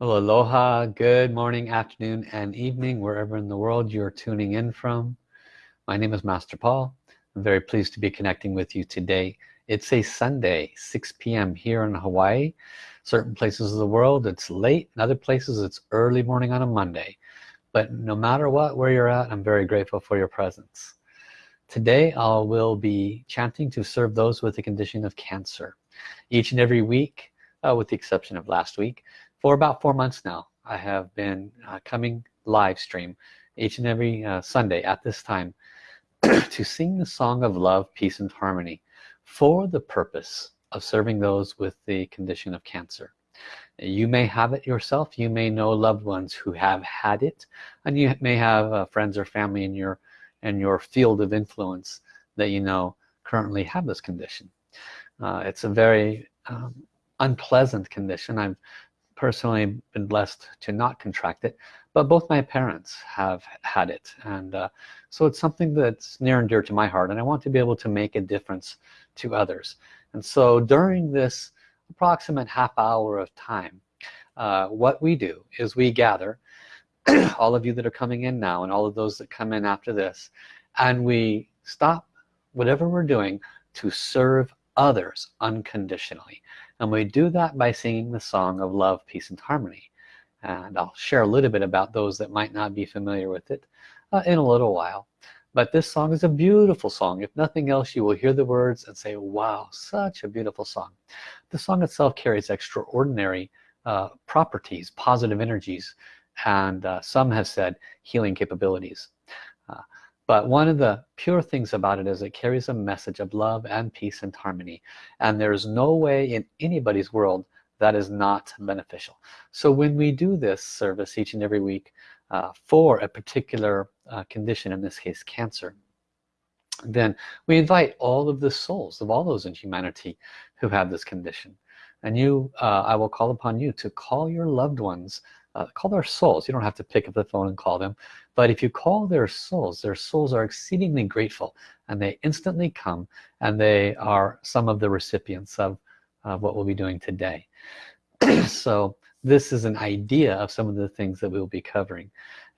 Well, aloha, good morning, afternoon, and evening, wherever in the world you're tuning in from. My name is Master Paul. I'm very pleased to be connecting with you today. It's a Sunday, 6 p.m. here in Hawaii. Certain places of the world, it's late. In other places, it's early morning on a Monday. But no matter what, where you're at, I'm very grateful for your presence. Today, I will be chanting to serve those with the condition of cancer. Each and every week, uh, with the exception of last week, for about four months now I have been uh, coming live stream each and every uh, Sunday at this time to sing the song of love peace and harmony for the purpose of serving those with the condition of cancer. You may have it yourself. You may know loved ones who have had it and you may have uh, friends or family in your in your field of influence that you know currently have this condition. Uh, it's a very um, unpleasant condition. I've personally been blessed to not contract it but both my parents have had it. And uh, so it's something that's near and dear to my heart and I want to be able to make a difference to others. And so during this approximate half hour of time uh, what we do is we gather all of you that are coming in now and all of those that come in after this and we stop whatever we're doing to serve others unconditionally and we do that by singing the song of love peace and harmony. And I'll share a little bit about those that might not be familiar with it uh, in a little while. But this song is a beautiful song. If nothing else you will hear the words and say wow such a beautiful song. The song itself carries extraordinary uh, properties positive energies and uh, some have said healing capabilities but one of the pure things about it is it carries a message of love and peace and harmony. And there's no way in anybody's world that is not beneficial. So when we do this service each and every week uh, for a particular uh, condition in this case cancer then we invite all of the souls of all those in humanity who have this condition. And you uh, I will call upon you to call your loved ones uh, call their souls. You don't have to pick up the phone and call them. But if you call their souls their souls are exceedingly grateful and they instantly come and they are some of the recipients of uh, what we'll be doing today. So this is an idea of some of the things that we'll be covering.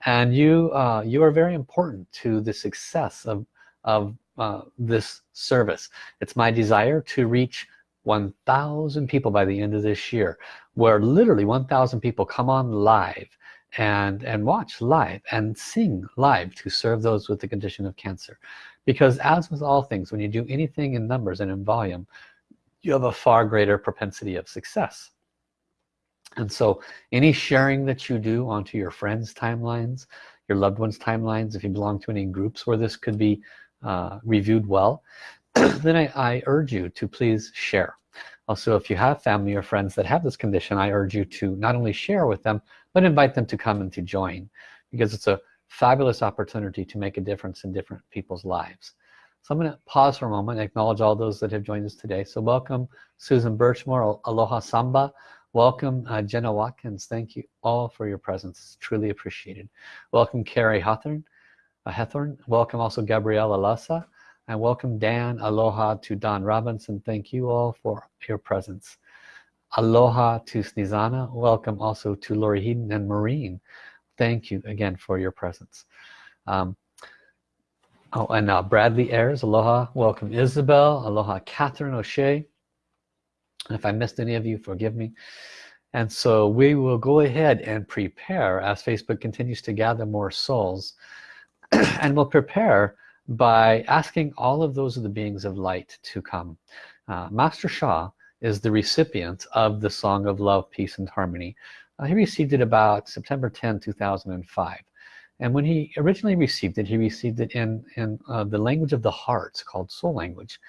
And you uh, you are very important to the success of of uh, this service. It's my desire to reach 1,000 people by the end of this year where literally 1,000 people come on live and and watch live and sing live to serve those with the condition of cancer. Because as with all things when you do anything in numbers and in volume you have a far greater propensity of success. And so any sharing that you do onto your friends timelines your loved ones timelines if you belong to any groups where this could be uh, reviewed well then I, I urge you to please share. Also if you have family or friends that have this condition I urge you to not only share with them but invite them to come and to join because it's a fabulous opportunity to make a difference in different people's lives. So I'm going to pause for a moment and acknowledge all those that have joined us today. So welcome Susan Birchmore Aloha Samba. Welcome uh, Jenna Watkins. Thank you all for your presence. It's truly appreciated. Welcome Carrie Hawthorne uh, Hethorn welcome also Gabriella Lassa and welcome Dan. Aloha to Don Robinson. Thank you all for your presence. Aloha to Snizana. Welcome also to Lori Heaton and Marine thank you again for your presence. Um, oh and now Bradley Ayers. Aloha. Welcome Isabel. Aloha Catherine O'Shea. If I missed any of you forgive me. And so we will go ahead and prepare as Facebook continues to gather more souls and we'll prepare by asking all of those of the beings of light to come. Uh, Master Sha is the recipient of the song of love peace and harmony. Uh, he received it about September 10 2005 and when he originally received it he received it in in uh, the language of the heart called soul language.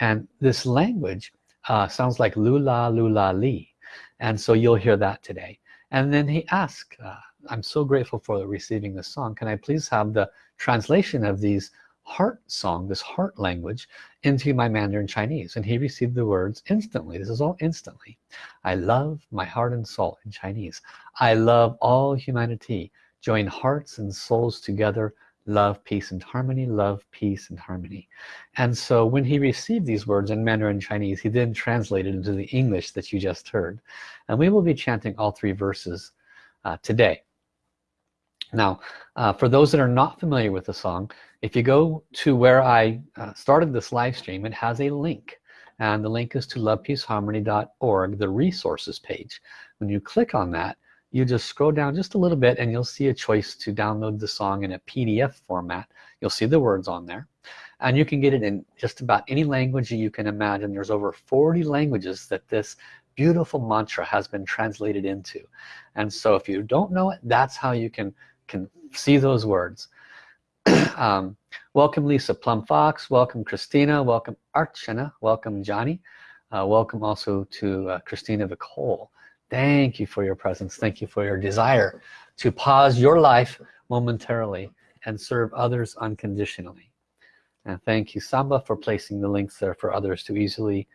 And this language uh, sounds like lula lula li. And so you'll hear that today. And then he asked uh, I'm so grateful for receiving this song. Can I please have the translation of these heart song this heart language into my Mandarin Chinese and he received the words instantly. This is all instantly. I love my heart and soul in Chinese. I love all humanity. Join hearts and souls together. Love peace and harmony. Love peace and harmony. And so when he received these words in Mandarin Chinese he then translated into the English that you just heard. And we will be chanting all three verses uh, today now uh, for those that are not familiar with the song if you go to where I uh, started this live stream it has a link. And the link is to lovepeaceharmony.org the resources page. When you click on that you just scroll down just a little bit and you'll see a choice to download the song in a PDF format. You'll see the words on there. And you can get it in just about any language you can imagine. There's over 40 languages that this beautiful mantra has been translated into. And so if you don't know it that's how you can can see those words. Um, welcome Lisa Plum Fox welcome Christina. Welcome Archana. Welcome Johnny. Uh, welcome also to uh, Christina Vicole thank you for your presence. Thank you for your desire to pause your life momentarily and serve others unconditionally. And thank you Samba for placing the links there for others to easily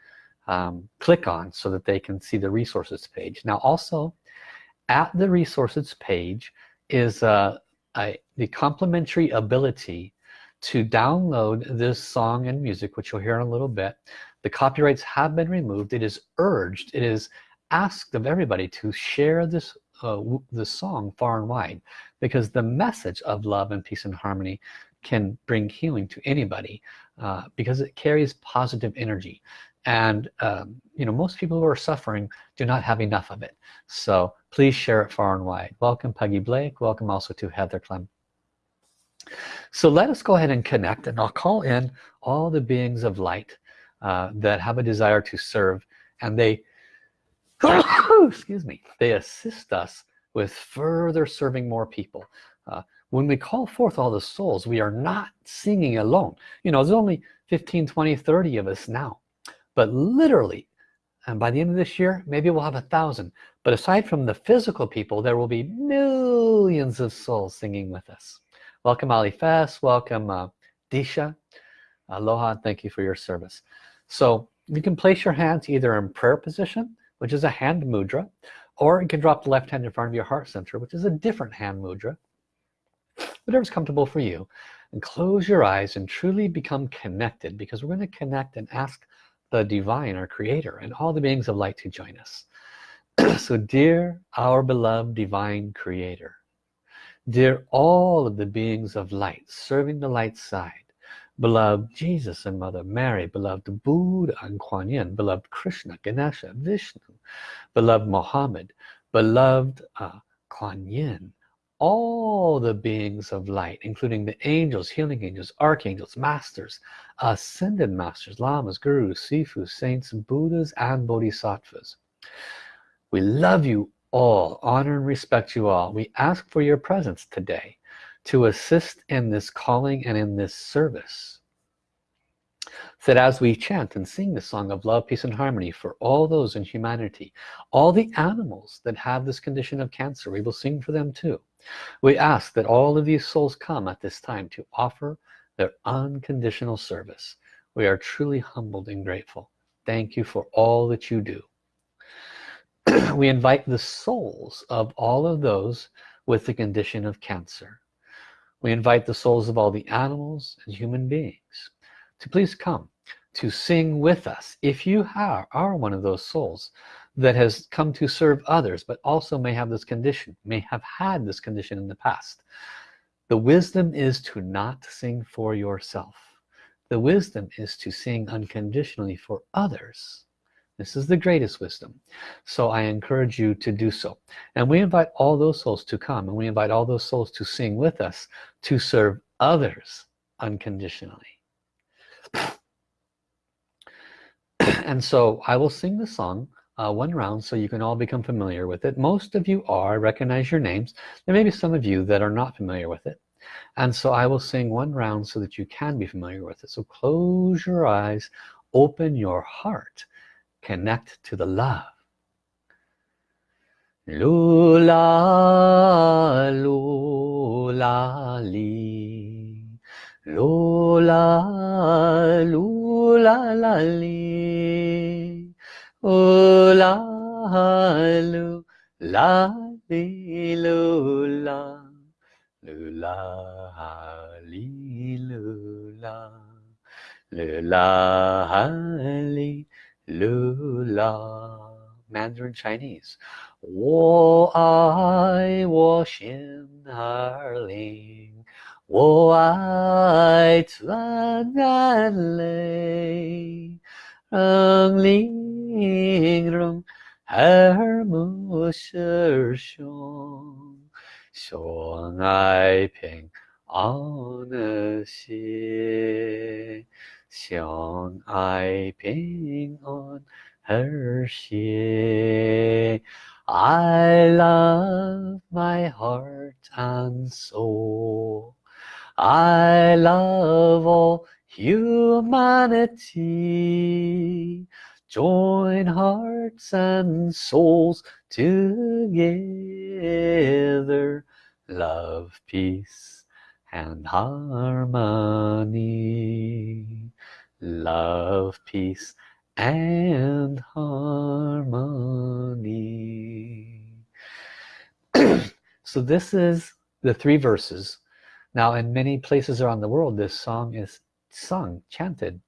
um, click on so that they can see the resources page. Now also at the resources page is uh, a, the complementary ability to download this song and music which you'll hear in a little bit. The copyrights have been removed. It is urged it is asked of everybody to share this uh, this song far and wide because the message of love and peace and harmony can bring healing to anybody uh, because it carries positive energy and um, you know most people who are suffering do not have enough of it. So please share it far and wide. Welcome Peggy Blake. Welcome also to Heather Clem. So let us go ahead and connect and I'll call in all the beings of light uh, that have a desire to serve and they excuse me they assist us with further serving more people. Uh, when we call forth all the souls we are not singing alone. You know there's only 15 20 30 of us now but literally and by the end of this year maybe we'll have a thousand. But aside from the physical people there will be millions of souls singing with us. Welcome Ali Fess. Welcome uh, Disha. Aloha. Thank you for your service. So you can place your hands either in prayer position which is a hand mudra or you can drop the left hand in front of your heart center which is a different hand mudra. Whatever's comfortable for you. And close your eyes and truly become connected because we're going to connect and ask the divine our creator and all the beings of light to join us. So dear our beloved divine creator dear all of the beings of light serving the light side beloved Jesus and Mother Mary, beloved Buddha and Kuan Yin, beloved Krishna, Ganesha, Vishnu, beloved Mohammed, beloved uh, Kuan Yin, all the beings of light, including the angels, healing angels, archangels, masters, ascended masters, lamas, gurus, sifus, saints, buddhas, and bodhisattvas. We love you all, honor and respect you all. We ask for your presence today to assist in this calling and in this service that as we chant and sing the song of love peace and harmony for all those in humanity all the animals that have this condition of cancer we will sing for them too. We ask that all of these souls come at this time to offer their unconditional service. We are truly humbled and grateful. Thank you for all that you do. We invite the souls of all of those with the condition of cancer. We invite the souls of all the animals and human beings to please come to sing with us if you are, are one of those souls that has come to serve others but also may have this condition may have had this condition in the past. The wisdom is to not sing for yourself. The wisdom is to sing unconditionally for others. This is the greatest wisdom. So I encourage you to do so. And we invite all those souls to come and we invite all those souls to sing with us to serve others unconditionally and so I will sing the song uh, one round so you can all become familiar with it. Most of you are recognize your names. There may be some of you that are not familiar with it. And so I will sing one round so that you can be familiar with it. So close your eyes open your heart connect to the love. Lula lula lula lula la li lula lula li lula lula li lula lula li lula Mandarin Chinese 我爱我心儿灵 我爱自然泪让灵容耳目是胸相爱平安的心相爱平安而谐 I love my heart and soul I love all humanity. Join hearts and souls together. Love peace and harmony. Love peace and harmony. So this is the three verses now in many places around the world this song is sung chanted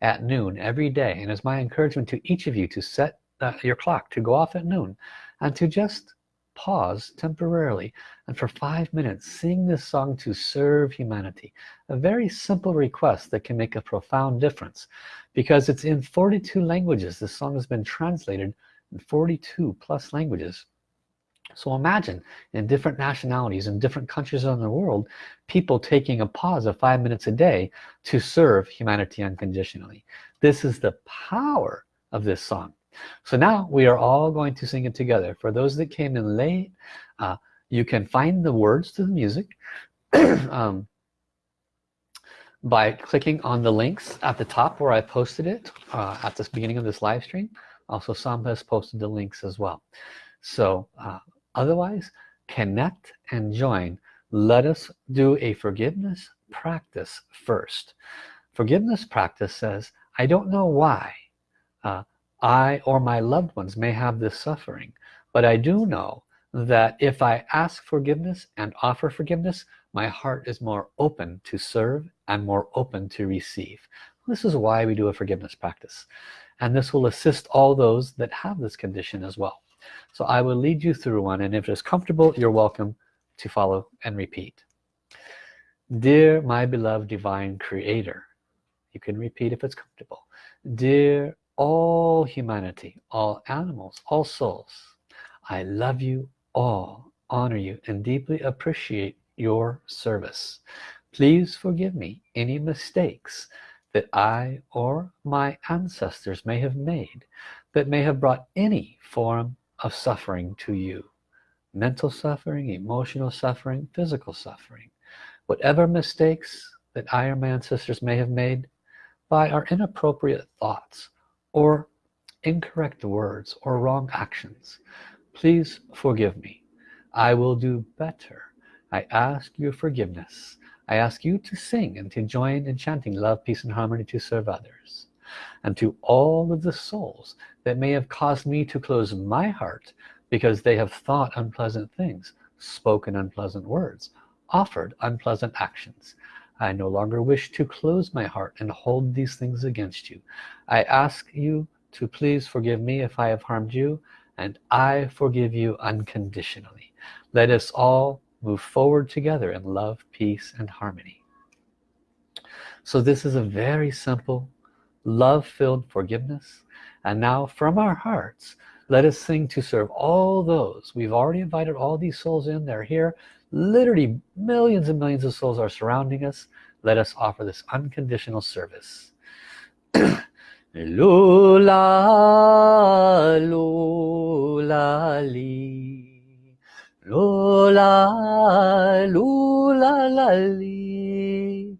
at noon every day and it's my encouragement to each of you to set uh, your clock to go off at noon and to just pause temporarily and for five minutes sing this song to serve humanity. A very simple request that can make a profound difference because it's in 42 languages. This song has been translated in 42 plus languages so imagine in different nationalities in different countries around the world people taking a pause of five minutes a day to serve humanity unconditionally. This is the power of this song. So now we are all going to sing it together. For those that came in late uh, you can find the words to the music um, by clicking on the links at the top where I posted it uh, at the beginning of this live stream. Also Samba has posted the links as well. So uh, otherwise connect and join. Let us do a forgiveness practice first. Forgiveness practice says I don't know why uh, I or my loved ones may have this suffering but I do know that if I ask forgiveness and offer forgiveness my heart is more open to serve and more open to receive. This is why we do a forgiveness practice. And this will assist all those that have this condition as well so I will lead you through one and if it's comfortable you're welcome to follow and repeat. Dear my beloved divine creator you can repeat if it's comfortable. Dear all humanity all animals all souls I love you all honor you and deeply appreciate your service. Please forgive me any mistakes that I or my ancestors may have made that may have brought any form of suffering to you. Mental suffering emotional suffering physical suffering. Whatever mistakes that I or my ancestors may have made by our inappropriate thoughts or incorrect words or wrong actions please forgive me. I will do better. I ask your forgiveness. I ask you to sing and to join in chanting love peace and harmony to serve others and to all of the souls that may have caused me to close my heart because they have thought unpleasant things spoken unpleasant words offered unpleasant actions. I no longer wish to close my heart and hold these things against you. I ask you to please forgive me if I have harmed you and I forgive you unconditionally. Let us all move forward together in love peace and harmony. So this is a very simple love-filled forgiveness and now from our hearts let us sing to serve all those. We've already invited all these souls in. They're here. Literally millions and millions of souls are surrounding us. Let us offer this unconditional service. Lula lula li. Lola, lula, la, li.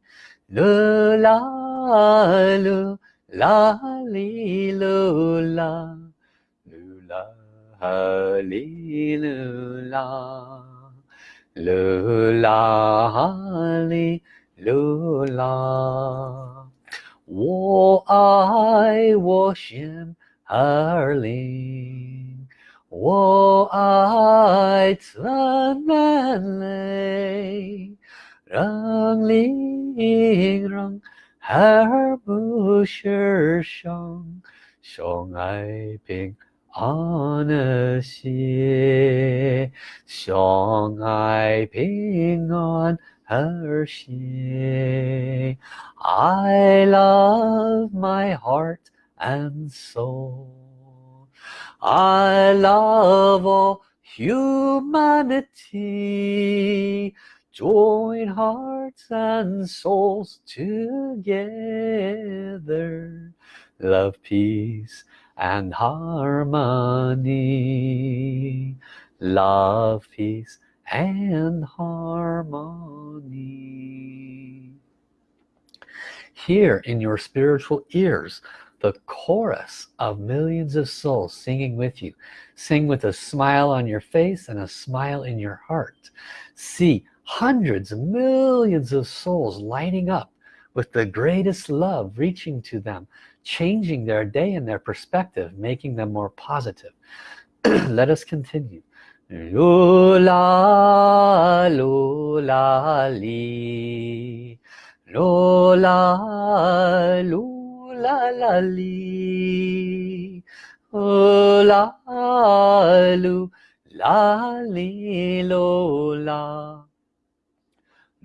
Lula, 哩噜啦，噜啦哈哩噜啦，噜啦哈哩噜啦。我爱我心儿灵，我爱赞美，让灵让。her busher shong shong i ping on a shong i ping on her she i love my heart and soul. I love all humanity. Join hearts and souls together. Love, peace, and harmony. Love, peace, and harmony. Hear in your spiritual ears the chorus of millions of souls singing with you. Sing with a smile on your face and a smile in your heart. See hundreds millions of souls lighting up with the greatest love reaching to them changing their day and their perspective making them more positive let us continue Lula, lula, li. Lola, lula, la, li. Ola,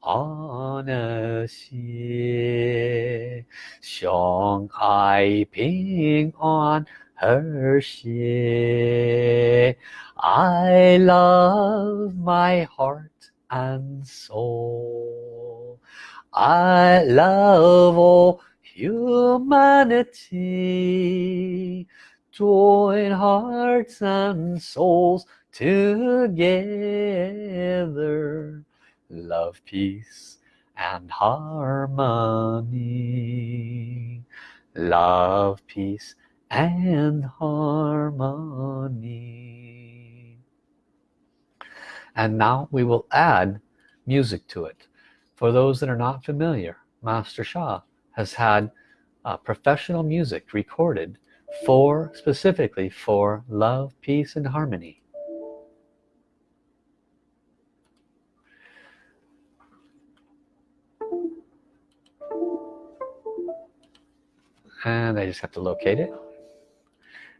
安和谐，相爱平安和谐。I love my heart and soul I love all humanity join hearts and souls together love peace and harmony. Love peace and harmony. And now we will add music to it. For those that are not familiar Master Sha has had uh, professional music recorded for specifically for love peace and harmony and I just have to locate it.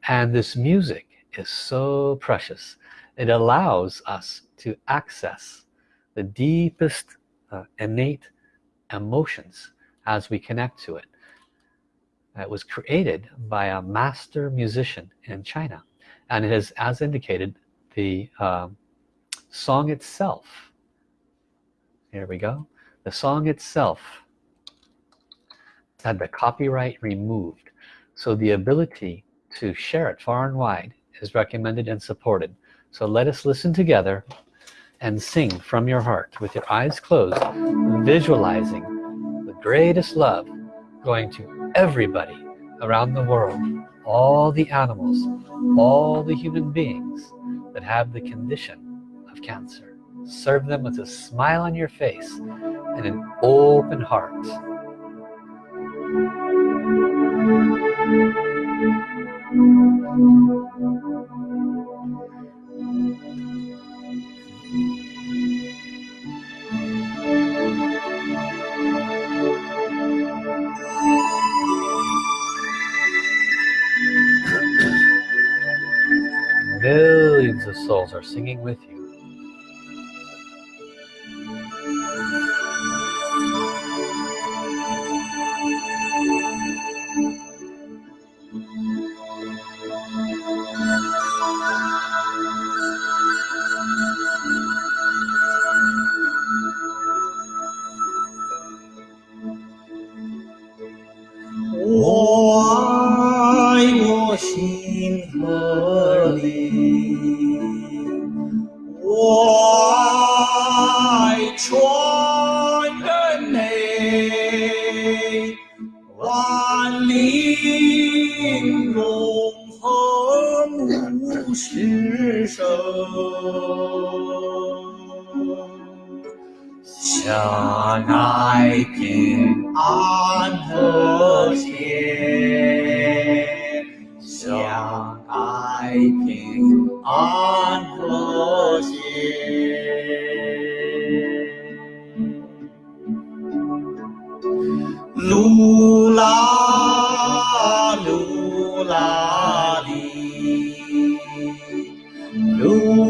And this music is so precious. It allows us to access the deepest uh, innate emotions as we connect to it. It was created by a master musician in China and it is as indicated the uh, song itself. Here we go. The song itself had the copyright removed. So the ability to share it far and wide is recommended and supported. So let us listen together and sing from your heart with your eyes closed visualizing the greatest love going to everybody around the world all the animals all the human beings that have the condition of cancer. Serve them with a smile on your face and an open heart Millions of souls are singing with you.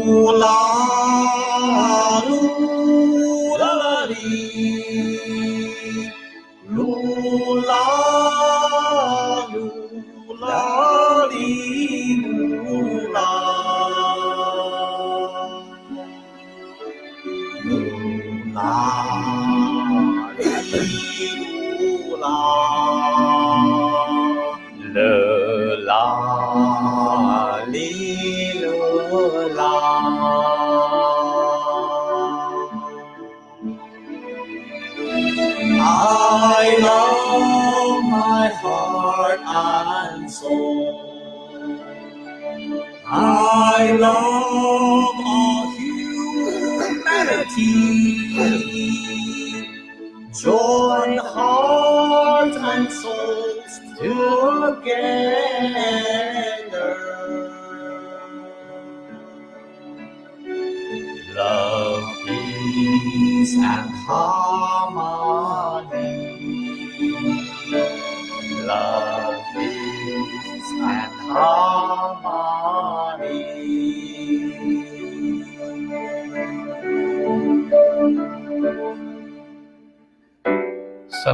不老。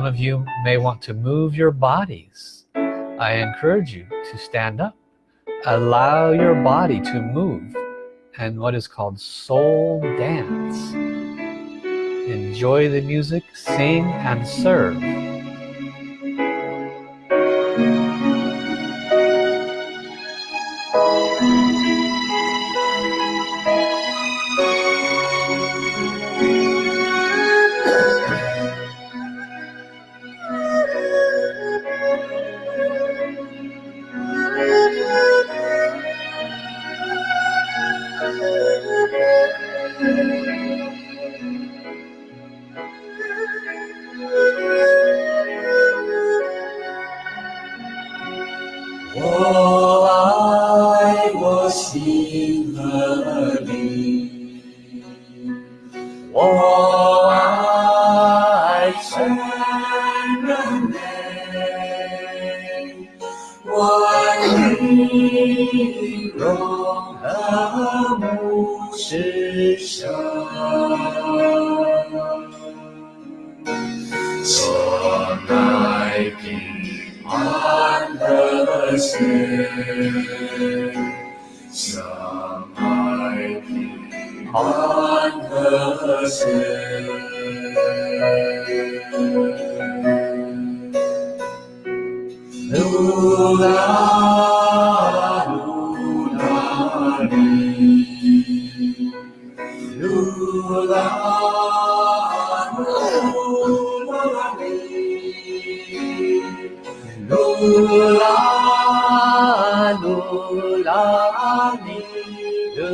Of you may want to move your bodies. I encourage you to stand up. Allow your body to move and what is called soul dance. Enjoy the music, sing and serve. 我爱我心和你相爱，平安，和谐。I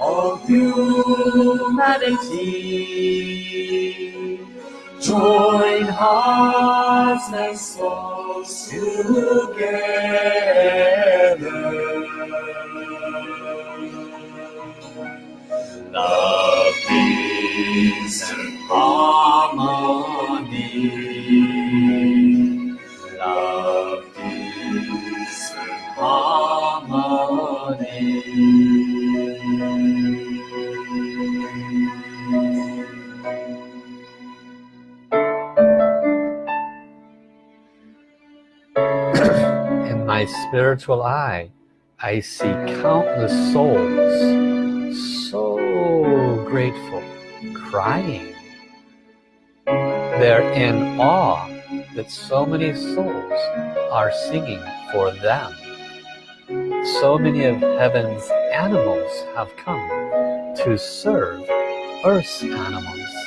all humanity. Join hearts and souls together. My spiritual eye, I see countless souls so grateful crying. They're in awe that so many souls are singing for them. So many of heaven's animals have come to serve earth's animals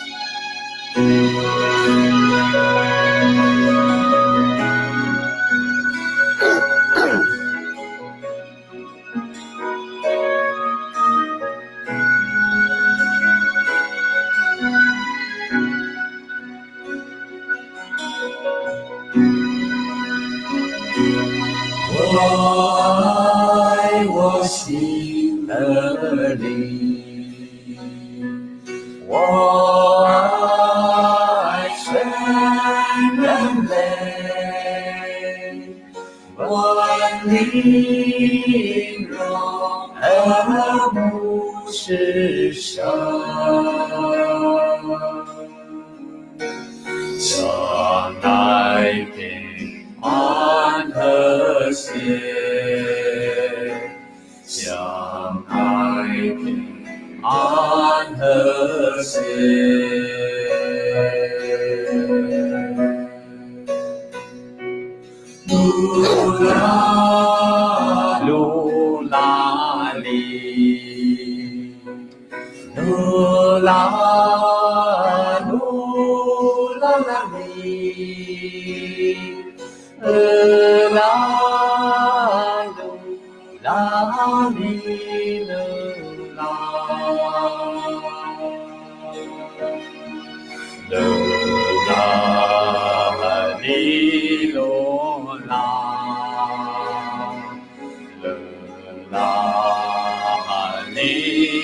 含泪万哀你英不是伤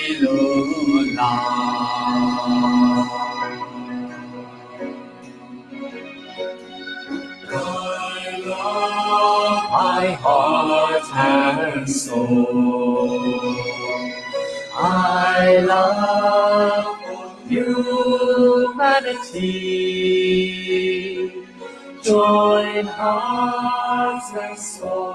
My heart and soul, I love humanity. Join hearts and souls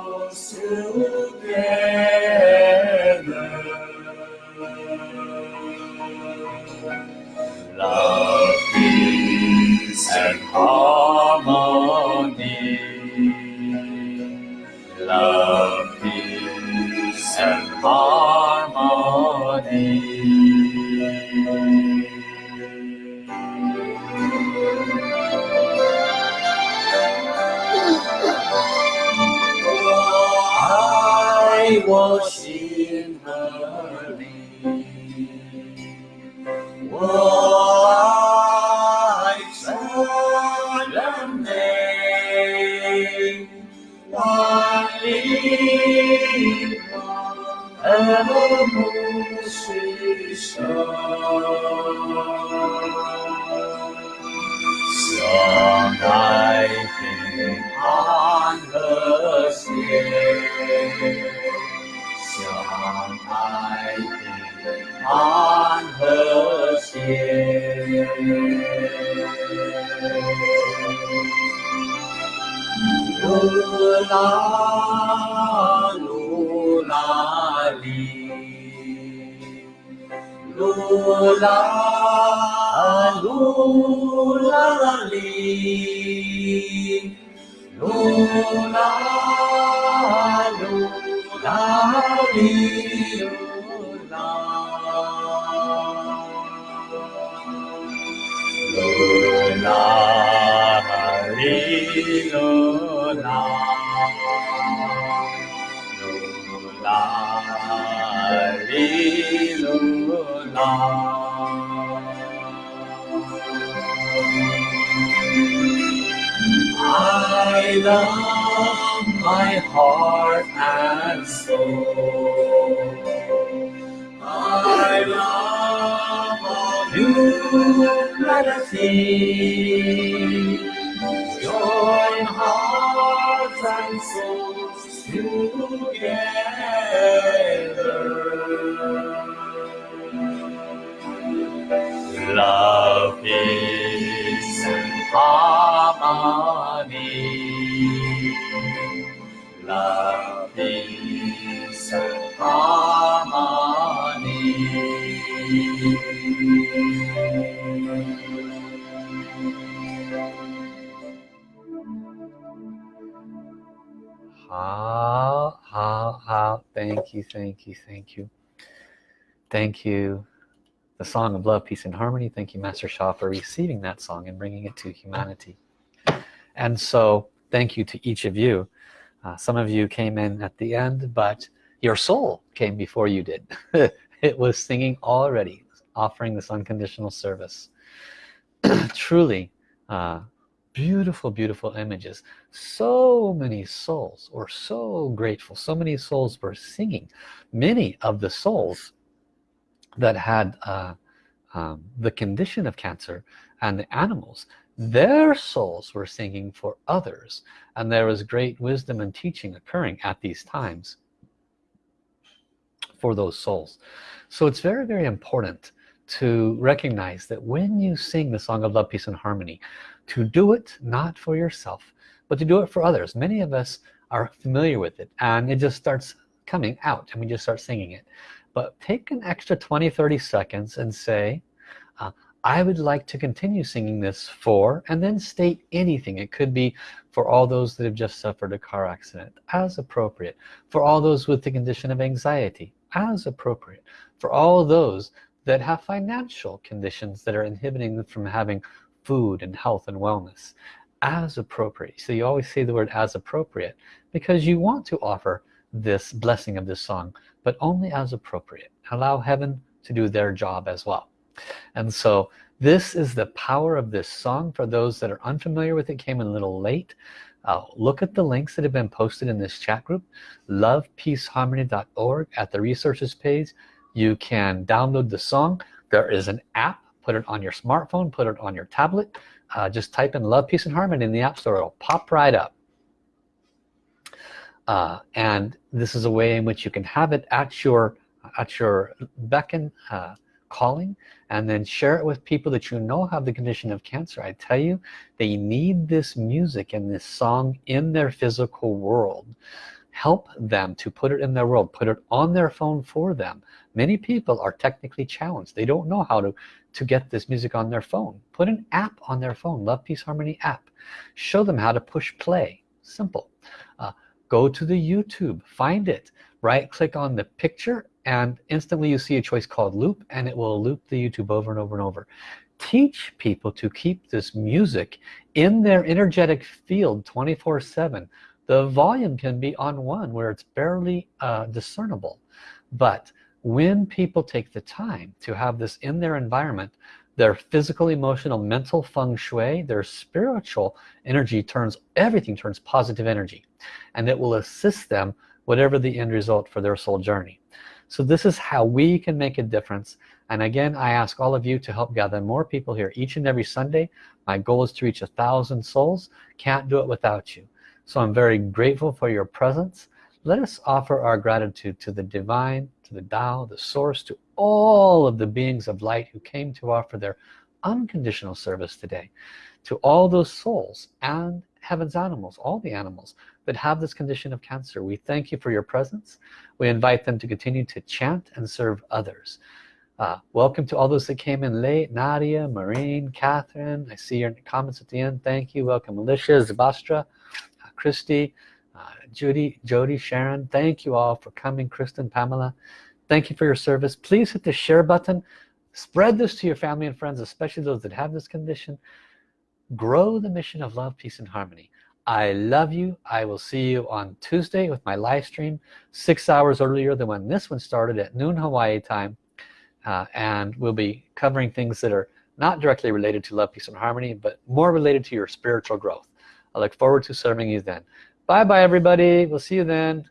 Lord. I love my heart and soul. I love all humanity. Join hearts and souls together. love, peace, and harmony. Love, peace, and harmony. Ah, ah. Thank you, thank you, thank you. Thank you. The song of love, peace, and harmony. Thank you, Master Sha, for receiving that song and bringing it to humanity. And so, thank you to each of you. Uh, some of you came in at the end, but your soul came before you did. it was singing already, offering this unconditional service. Truly, uh, beautiful beautiful images so many souls were so grateful so many souls were singing many of the souls that had uh, um, the condition of cancer and the animals their souls were singing for others and there was great wisdom and teaching occurring at these times for those souls. So it's very very important to recognize that when you sing the song of love peace and harmony to do it not for yourself but to do it for others. Many of us are familiar with it and it just starts coming out and we just start singing it but take an extra 20 30 seconds and say uh, I would like to continue singing this for and then state anything. It could be for all those that have just suffered a car accident as appropriate. For all those with the condition of anxiety as appropriate. For all those that have financial conditions that are inhibiting them from having food and health and wellness as appropriate. So you always say the word as appropriate because you want to offer this blessing of this song but only as appropriate. Allow heaven to do their job as well. And so this is the power of this song. For those that are unfamiliar with it came in a little late. Uh, look at the links that have been posted in this chat group. lovepeaceharmony.org at the resources page. You can download the song. There is an app. Put it on your smartphone. Put it on your tablet. Uh, just type in love peace and harmony in the app store. It'll pop right up uh, and this is a way in which you can have it at your at your beckon uh, calling and then share it with people that you know have the condition of cancer. I tell you they need this music and this song in their physical world. Help them to put it in their world put it on their phone for them. Many people are technically challenged. They don't know how to to get this music on their phone. Put an app on their phone love peace harmony app. Show them how to push play. Simple. Uh, go to the YouTube find it right click on the picture and instantly you see a choice called loop and it will loop the YouTube over and over and over. Teach people to keep this music in their energetic field 24 7 the volume can be on one where it's barely uh, discernible but when people take the time to have this in their environment their physical emotional mental feng shui their spiritual energy turns everything turns positive energy and it will assist them whatever the end result for their soul journey. So this is how we can make a difference. And again I ask all of you to help gather more people here each and every Sunday. My goal is to reach a thousand souls. Can't do it without you. So I'm very grateful for your presence. Let us offer our gratitude to the divine to the Tao the source to all of the beings of light who came to offer their unconditional service today to all those souls and heaven's animals all the animals that have this condition of cancer. We thank you for your presence. We invite them to continue to chant and serve others. Uh, welcome to all those that came in late. Nadia Marine Catherine I see your comments at the end. Thank you. Welcome Alicia Zabastra uh, Christy uh, Judy Jody Sharon. Thank you all for coming Kristen Pamela thank you for your service. Please hit the share button. Spread this to your family and friends especially those that have this condition. Grow the mission of love peace and harmony. I love you. I will see you on Tuesday with my live stream six hours earlier than when this one started at noon Hawaii time. Uh, and we'll be covering things that are not directly related to love peace and harmony but more related to your spiritual growth. I look forward to serving you then. Bye bye everybody. We'll see you then